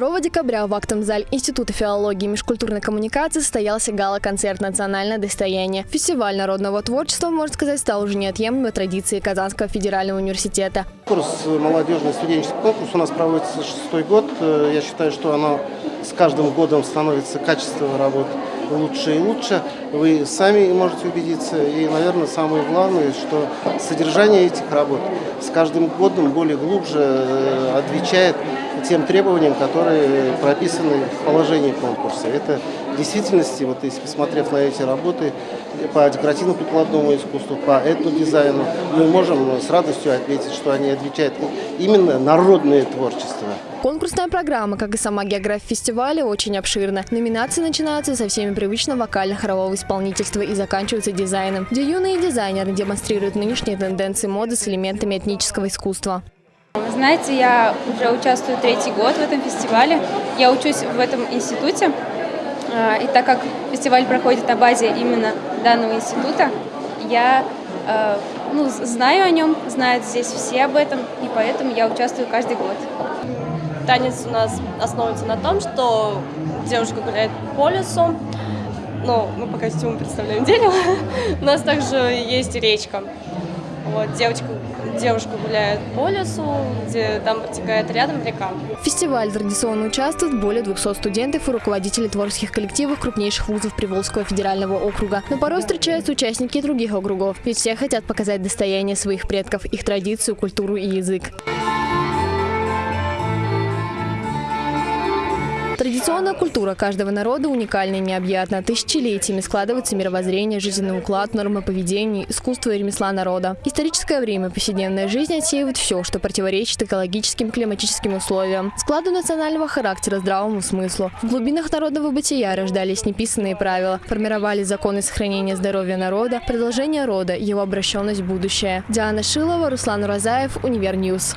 2 декабря в актовом зале Института филологии и межкультурной коммуникации состоялся гала-концерт «Национальное достояние». Фестиваль народного творчества, можно сказать, стал уже неотъемлемой традицией Казанского федерального университета. Конкурс, молодежный студенческий конкурс у нас проводится шестой год. Э, Я считаю, что оно с каждым годом становится качество работы лучше и лучше. Вы сами можете убедиться. И, наверное, самое главное, что содержание этих работ с каждым годом более глубже э, отвечает тем требованиям, которые прописаны в положении конкурса. Это в действительности, вот если посмотрев на эти работы по декоративно-прикладному искусству, по этнодизайну, мы можем с радостью отметить, что они отвечают именно народное творчество. Конкурсная программа, как и сама география фестиваля, очень обширна. Номинации начинаются со всеми привычного вокально-хорового исполнительства и заканчиваются дизайном, где юные дизайнеры демонстрируют нынешние тенденции моды с элементами этнического искусства. Вы знаете, я уже участвую третий год в этом фестивале. Я учусь в этом институте. А, И так как фестиваль проходит на базе именно данного института, я э, ну, знаю о нем, знают здесь все об этом, и поэтому я участвую каждый год. Танец у нас основывается на том, что девушка гуляет по лесу. Ну, мы по костюму представляем дерево. У нас также есть речка. Вот, девочка, девушка гуляет по лесу, где там протекает рядом река. В фестивале традиционно участвуют более 200 студентов и руководителей творческих коллективов крупнейших вузов Приволжского федерального округа. Но порой встречаются участники других округов, ведь все хотят показать достояние своих предков, их традицию, культуру и язык. Традиционная культура каждого народа уникальна и необъятна. Тысячелетиями складывается мировоззрение, жизненный уклад, нормы поведения, искусство и ремесла народа. Историческое время, повседневная жизнь отсеивает все, что противоречит экологическим климатическим условиям, складу национального характера, здравому смыслу. В глубинах народного бытия рождались неписанные правила, формировали законы сохранения здоровья народа, продолжение рода, его обращенность в будущее. Диана Шилова, Руслан Уразаев, Универньюз.